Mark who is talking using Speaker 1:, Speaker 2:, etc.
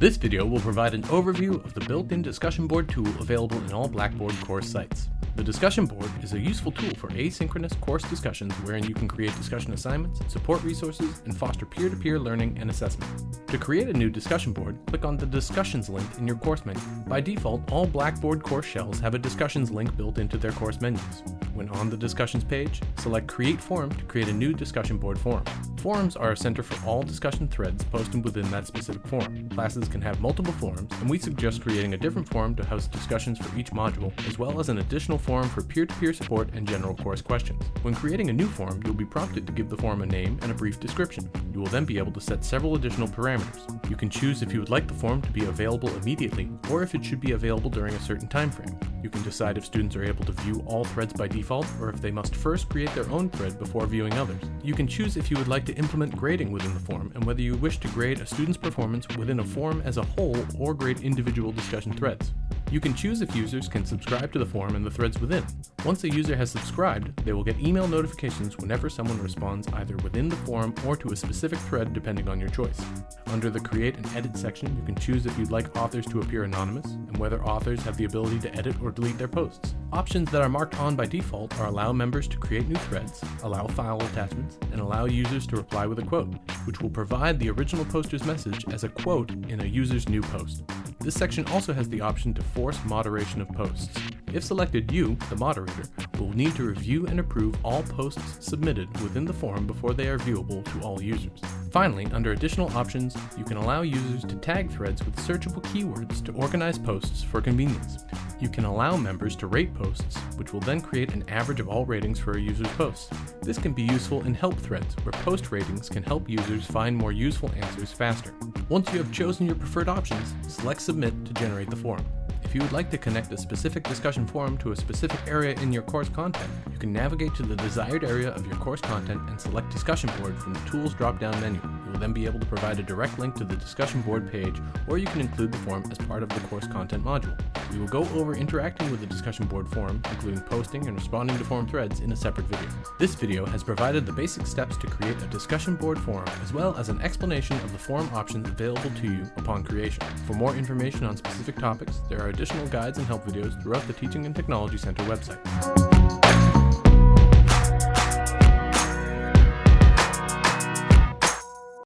Speaker 1: This video will provide an overview of the built-in discussion board tool available in all Blackboard course sites. The discussion board is a useful tool for asynchronous course discussions wherein you can create discussion assignments, support resources, and foster peer-to-peer learning and assessment. To create a new discussion board, click on the Discussions link in your course menu. By default, all Blackboard course shells have a Discussions link built into their course menus. When on the Discussions page, select Create Forum to create a new discussion board forum. Forums are a center for all discussion threads posted within that specific forum. Classes can have multiple forums, and we suggest creating a different forum to host discussions for each module, as well as an additional forum for peer-to-peer support and general course questions. When creating a new forum, you'll be prompted to give the forum a name and a brief description. You will then be able to set several additional parameters. You can choose if you would like the forum to be available immediately, or if it should be available during a certain time frame. You can decide if students are able to view all threads by default, or if they must first create their own thread before viewing others. You can choose if you would like to implement grading within the forum and whether you wish to grade a student's performance within a forum as a whole or grade individual discussion threads. You can choose if users can subscribe to the forum and the threads within. Once a user has subscribed, they will get email notifications whenever someone responds either within the forum or to a specific thread depending on your choice. Under the Create and Edit section, you can choose if you'd like authors to appear anonymous, and whether authors have the ability to edit or delete their posts. Options that are marked on by default are allow members to create new threads, allow file attachments, and allow users to reply with a quote, which will provide the original poster's message as a quote in a user's new post. This section also has the option to force moderation of posts. If selected, you, the moderator, will need to review and approve all posts submitted within the forum before they are viewable to all users. Finally, under additional options, you can allow users to tag threads with searchable keywords to organize posts for convenience. You can allow members to rate posts, which will then create an average of all ratings for a user's posts. This can be useful in help threads, where post ratings can help users find more useful answers faster. Once you have chosen your preferred options, select Submit to generate the forum. If you would like to connect a specific discussion forum to a specific area in your course content, you can navigate to the desired area of your course content and select Discussion Board from the Tools drop-down menu. Then be able to provide a direct link to the discussion board page, or you can include the forum as part of the course content module. We will go over interacting with the discussion board forum, including posting and responding to forum threads in a separate video. This video has provided the basic steps to create a discussion board forum, as well as an explanation of the forum options available to you upon creation. For more information on specific topics, there are additional guides and help videos throughout the Teaching and Technology Center website.